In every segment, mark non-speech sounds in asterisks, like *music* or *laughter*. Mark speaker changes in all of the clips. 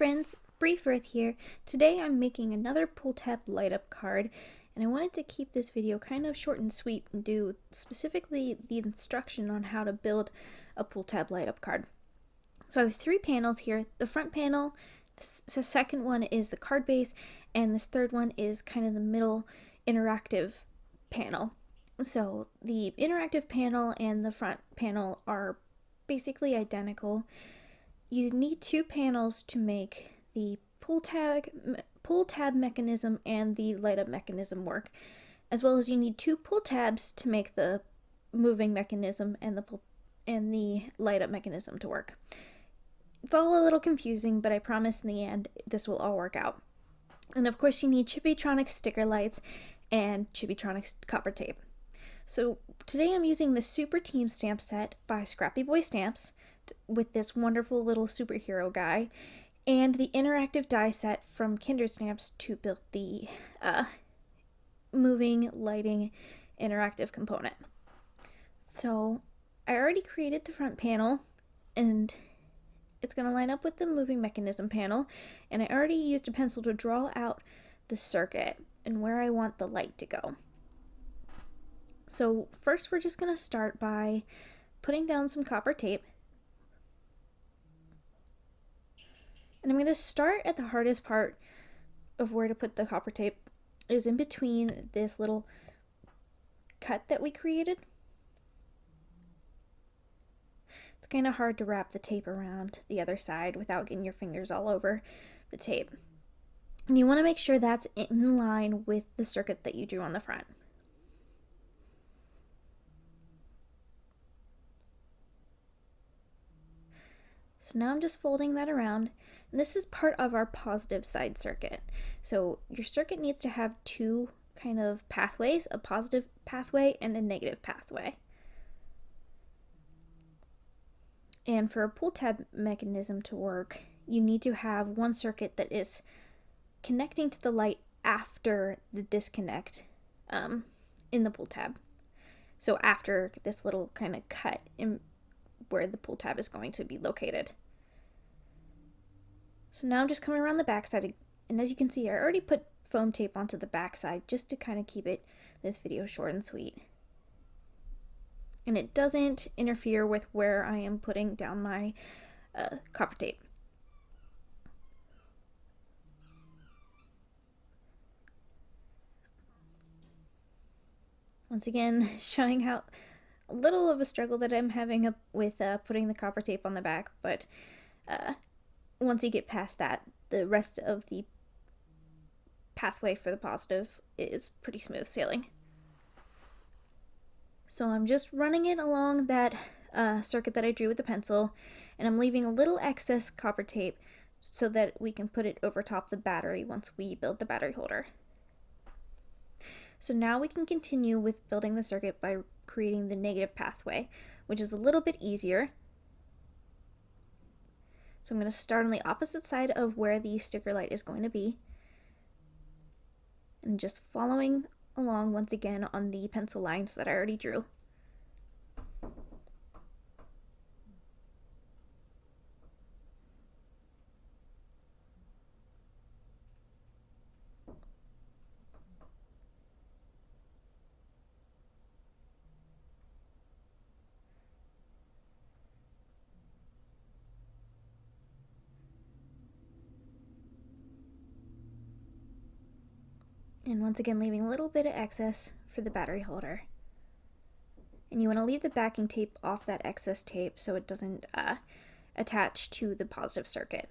Speaker 1: friends, Brief Earth here. Today I'm making another pull tab light up card and I wanted to keep this video kind of short and sweet and do specifically the instruction on how to build a pull tab light up card. So I have three panels here. The front panel, the second one is the card base, and this third one is kind of the middle interactive panel. So the interactive panel and the front panel are basically identical you need two panels to make the pull tab, pull tab mechanism and the light up mechanism work, as well as you need two pull tabs to make the moving mechanism and the pull and the light up mechanism to work. It's all a little confusing, but I promise in the end this will all work out. And of course you need Chibitronics sticker lights and Chibitronics copper tape. So today I'm using the Super Team stamp set by Scrappy Boy Stamps with this wonderful little superhero guy, and the interactive die set from Kindred Stamps to build the uh, moving lighting interactive component. So I already created the front panel and it's going to line up with the moving mechanism panel and I already used a pencil to draw out the circuit and where I want the light to go. So first we're just going to start by putting down some copper tape And I'm going to start at the hardest part of where to put the copper tape is in between this little cut that we created. It's kind of hard to wrap the tape around the other side without getting your fingers all over the tape. And you want to make sure that's in line with the circuit that you drew on the front. So now I'm just folding that around. And this is part of our positive side circuit. So your circuit needs to have two kind of pathways, a positive pathway and a negative pathway. And for a pull tab mechanism to work, you need to have one circuit that is connecting to the light after the disconnect um, in the pull tab. So after this little kind of cut in where the pull tab is going to be located. So now I'm just coming around the backside, and as you can see, I already put foam tape onto the backside just to kind of keep it this video short and sweet. And it doesn't interfere with where I am putting down my uh, copper tape. Once again, *laughs* showing how a little of a struggle that I'm having with uh, putting the copper tape on the back, but uh, once you get past that, the rest of the pathway for the positive is pretty smooth sailing. So I'm just running it along that uh, circuit that I drew with the pencil, and I'm leaving a little excess copper tape so that we can put it over top the battery once we build the battery holder. So now we can continue with building the circuit by creating the negative pathway, which is a little bit easier so I'm going to start on the opposite side of where the sticker light is going to be. And just following along once again on the pencil lines that I already drew. And once again, leaving a little bit of excess for the battery holder. And you want to leave the backing tape off that excess tape so it doesn't uh, attach to the positive circuit.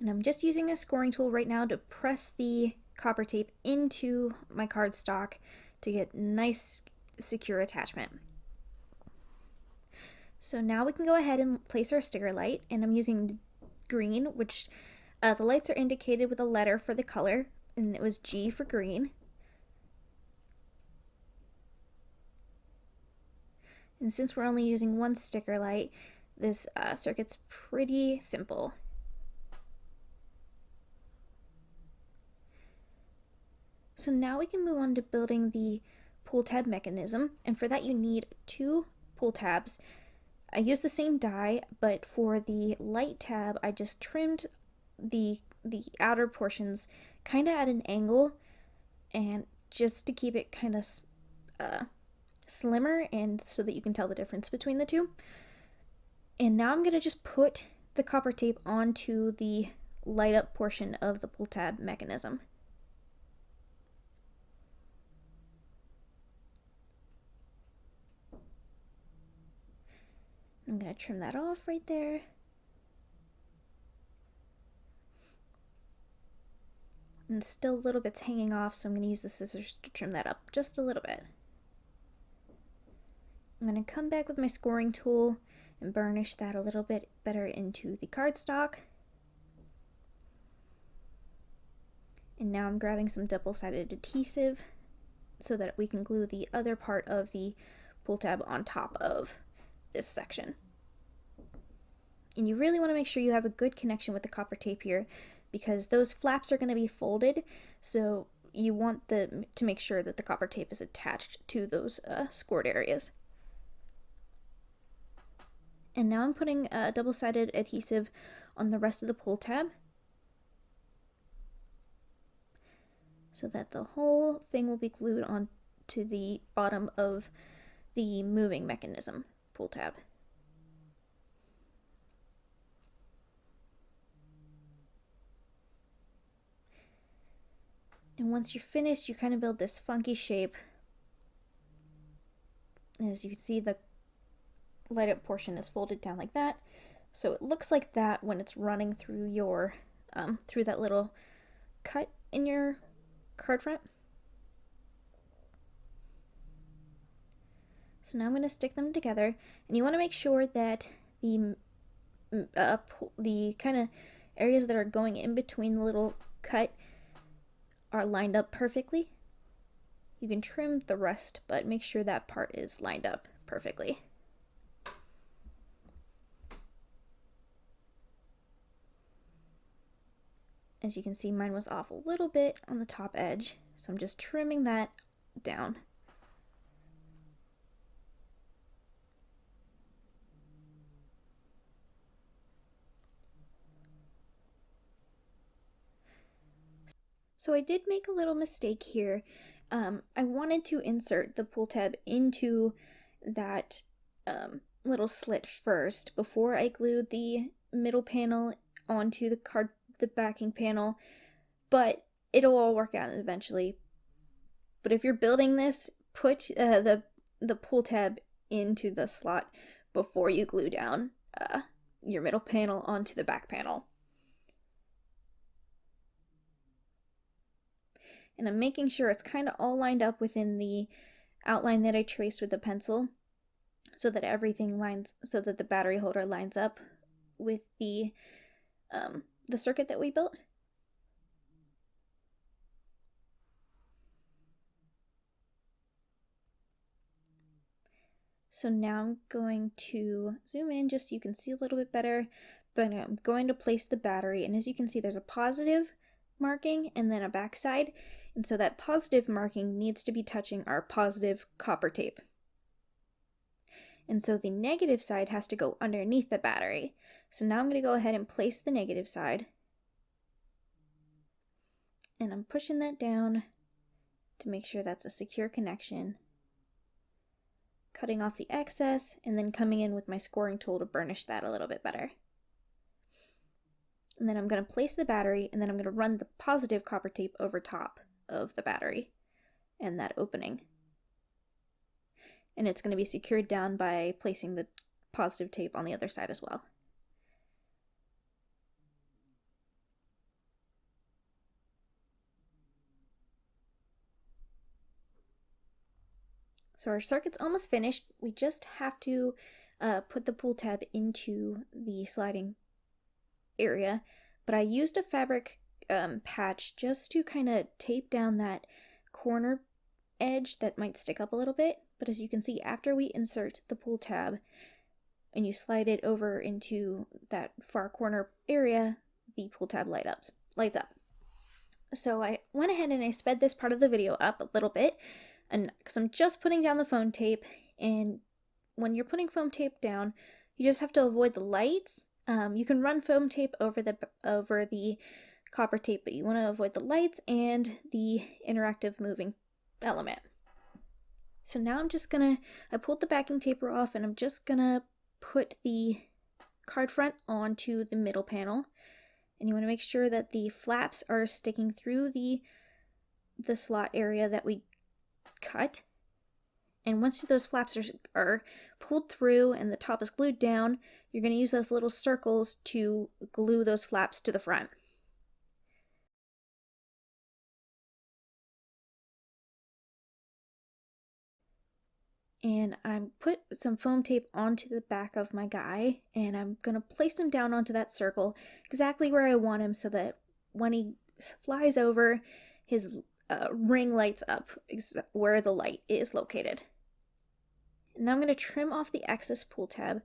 Speaker 1: And I'm just using a scoring tool right now to press the copper tape into my cardstock to get nice secure attachment. So now we can go ahead and place our sticker light and I'm using green, which uh, the lights are indicated with a letter for the color, and it was G for green. And since we're only using one sticker light, this uh, circuit's pretty simple. So now we can move on to building the pull tab mechanism, and for that you need two pull tabs I used the same die, but for the light tab, I just trimmed the the outer portions kind of at an angle and just to keep it kind of uh, slimmer and so that you can tell the difference between the two. And now I'm going to just put the copper tape onto the light up portion of the pull tab mechanism. I'm going to trim that off right there. And still a little bit's hanging off, so I'm going to use the scissors to trim that up just a little bit. I'm going to come back with my scoring tool and burnish that a little bit better into the cardstock. And now I'm grabbing some double-sided adhesive so that we can glue the other part of the pull tab on top of this section. And you really want to make sure you have a good connection with the copper tape here because those flaps are going to be folded so you want the to make sure that the copper tape is attached to those uh, scored areas. And now I'm putting a double-sided adhesive on the rest of the pull tab so that the whole thing will be glued on to the bottom of the moving mechanism pull tab. And once you're finished, you kind of build this funky shape. And as you can see, the light up portion is folded down like that. So it looks like that when it's running through your, um, through that little cut in your card front. So now I'm going to stick them together, and you want to make sure that the uh, the kind of areas that are going in between the little cut are lined up perfectly. You can trim the rest, but make sure that part is lined up perfectly. As you can see, mine was off a little bit on the top edge, so I'm just trimming that down. So I did make a little mistake here. Um, I wanted to insert the pull tab into that um, little slit first before I glued the middle panel onto the card the backing panel, but it'll all work out eventually. But if you're building this, put uh, the the pull tab into the slot before you glue down uh, your middle panel onto the back panel. And I'm making sure it's kind of all lined up within the outline that I traced with the pencil so that everything lines so that the battery holder lines up with the um, the circuit that we built. So now I'm going to zoom in just so you can see a little bit better, but I'm going to place the battery and as you can see there's a positive marking and then a backside. And so that positive marking needs to be touching our positive copper tape. And so the negative side has to go underneath the battery. So now I'm going to go ahead and place the negative side. And I'm pushing that down to make sure that's a secure connection. Cutting off the excess and then coming in with my scoring tool to burnish that a little bit better and then I'm going to place the battery and then I'm going to run the positive copper tape over top of the battery and that opening. And it's going to be secured down by placing the positive tape on the other side as well. So our circuit's almost finished. We just have to uh, put the pull tab into the sliding area, but I used a fabric um, patch just to kind of tape down that corner edge that might stick up a little bit. But as you can see, after we insert the pull tab and you slide it over into that far corner area, the pull tab light up, lights up. So I went ahead and I sped this part of the video up a little bit and because I'm just putting down the foam tape and when you're putting foam tape down, You just have to avoid the lights. Um, you can run foam tape over the over the copper tape, but you want to avoid the lights and the interactive moving element. So now I'm just gonna, I pulled the backing taper off and I'm just gonna put the card front onto the middle panel. And you wanna make sure that the flaps are sticking through the, the slot area that we cut. And once those flaps are, are pulled through and the top is glued down, you're gonna use those little circles to glue those flaps to the front. And I'm put some foam tape onto the back of my guy and I'm gonna place him down onto that circle exactly where I want him so that when he flies over his uh, ring lights up where the light is located. And now I'm going to trim off the excess pull tab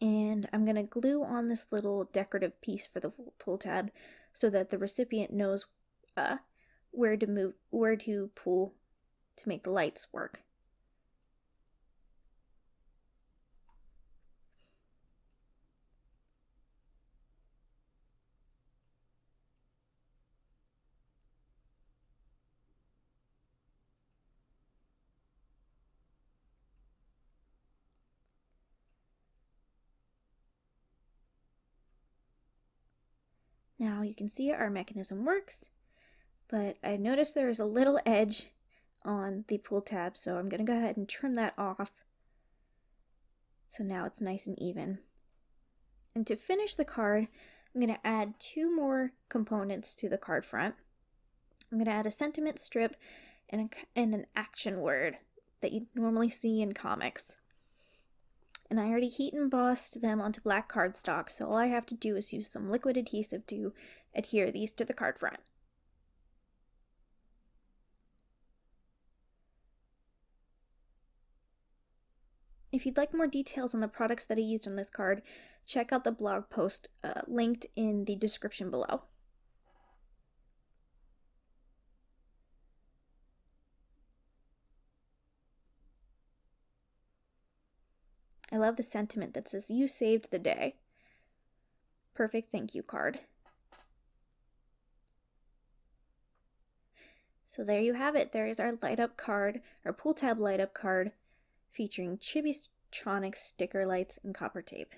Speaker 1: and I'm going to glue on this little decorative piece for the pull tab so that the recipient knows uh, where to move, where to pull to make the lights work. Now you can see our mechanism works but I noticed there is a little edge on the pull tab, so I'm going to go ahead and trim that off. So now it's nice and even. And to finish the card, I'm going to add two more components to the card front. I'm going to add a sentiment strip and, a, and an action word that you normally see in comics. And I already heat embossed them onto black cardstock, so all I have to do is use some liquid adhesive to adhere these to the card front. If you'd like more details on the products that I used on this card, check out the blog post uh, linked in the description below. I love the sentiment that says, You saved the day. Perfect thank you card. So there you have it. There is our light up card, our pull tab light up card featuring Chibitronic sticker lights and copper tape.